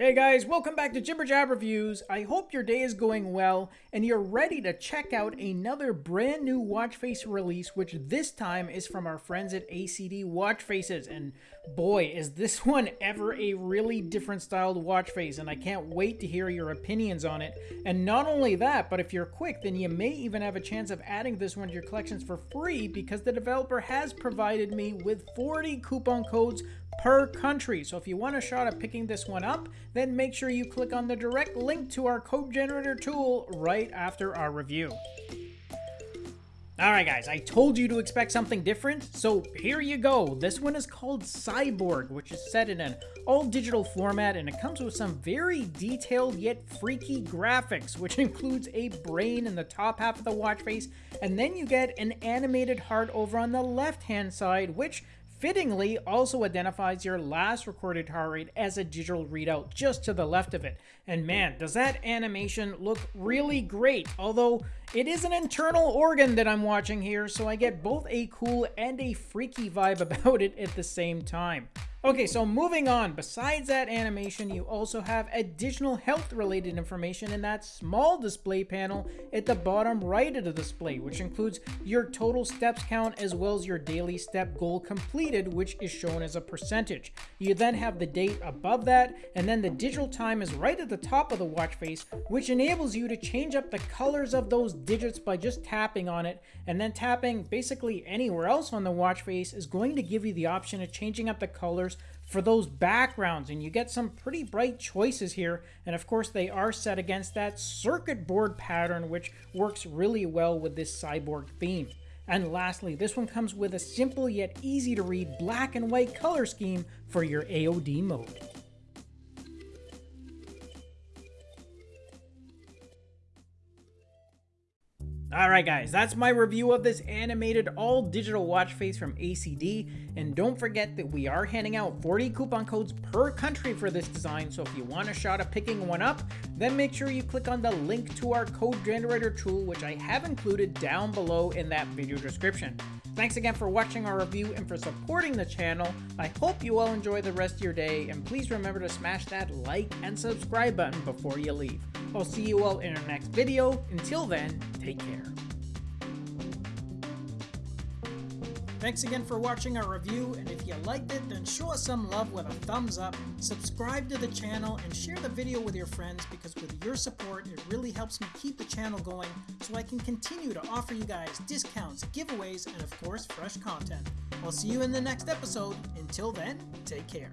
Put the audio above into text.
Hey guys, welcome back to Jibber Jab Reviews. I hope your day is going well and you're ready to check out another brand new watch face release, which this time is from our friends at ACD Watch Faces. And boy, is this one ever a really different styled watch face, and I can't wait to hear your opinions on it. And not only that, but if you're quick, then you may even have a chance of adding this one to your collections for free because the developer has provided me with 40 coupon codes per country. So if you want a shot at picking this one up, then make sure you click on the direct link to our code generator tool right after our review. Alright guys, I told you to expect something different, so here you go. This one is called Cyborg, which is set in an all-digital format, and it comes with some very detailed yet freaky graphics, which includes a brain in the top half of the watch face, and then you get an animated heart over on the left-hand side, which fittingly also identifies your last recorded heart rate as a digital readout just to the left of it. And man, does that animation look really great, although it is an internal organ that I'm watching here, so I get both a cool and a freaky vibe about it at the same time. Okay, so moving on, besides that animation, you also have additional health related information in that small display panel at the bottom right of the display, which includes your total steps count as well as your daily step goal completed, which is shown as a percentage. You then have the date above that, and then the digital time is right at the top of the watch face, which enables you to change up the colors of those digits by just tapping on it, and then tapping basically anywhere else on the watch face is going to give you the option of changing up the colors colors for those backgrounds and you get some pretty bright choices here and of course they are set against that circuit board pattern which works really well with this cyborg theme. And lastly, this one comes with a simple yet easy to read black and white color scheme for your AOD mode. Alright guys, that's my review of this animated all-digital watch face from ACD, and don't forget that we are handing out 40 coupon codes per country for this design, so if you want a shot at picking one up, then make sure you click on the link to our code generator tool, which I have included down below in that video description. Thanks again for watching our review and for supporting the channel. I hope you all enjoy the rest of your day, and please remember to smash that like and subscribe button before you leave. I'll see you all in our next video. Until then, take care. Thanks again for watching our review, and if you liked it, then show us some love with a thumbs up, subscribe to the channel, and share the video with your friends because with your support, it really helps me keep the channel going so I can continue to offer you guys discounts, giveaways, and of course, fresh content. I'll see you in the next episode. Until then, take care.